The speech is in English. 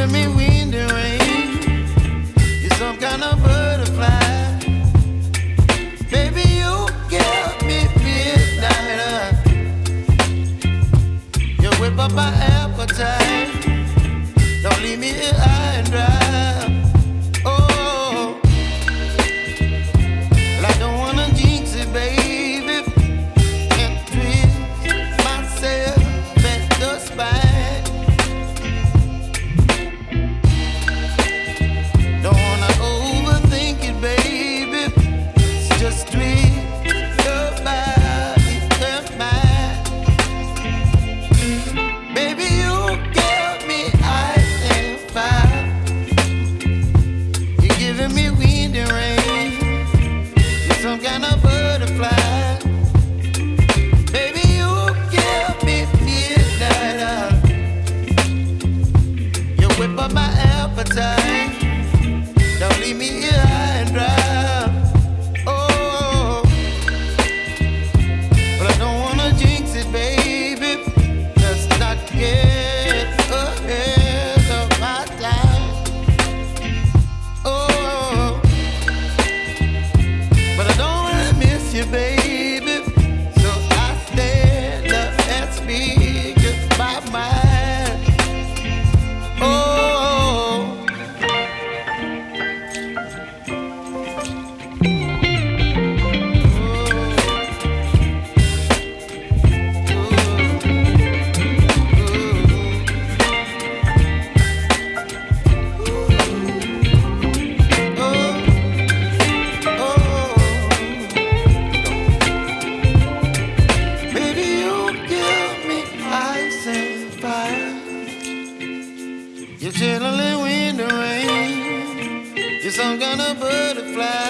giving me wind and rain. You're some kind of butterfly. Baby, you give me midnight. You whip up my appetite. Don't leave me here high and dry. appetite. Don't leave me here. 'Cause I'm gonna butterfly.